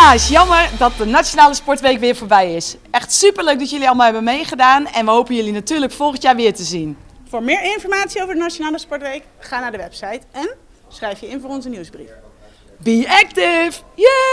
Helaas, jammer dat de Nationale Sportweek weer voorbij is. Echt superleuk dat jullie allemaal hebben meegedaan en we hopen jullie natuurlijk volgend jaar weer te zien. Voor meer informatie over de Nationale Sportweek, ga naar de website en schrijf je in voor onze nieuwsbrief. Be active! Yay!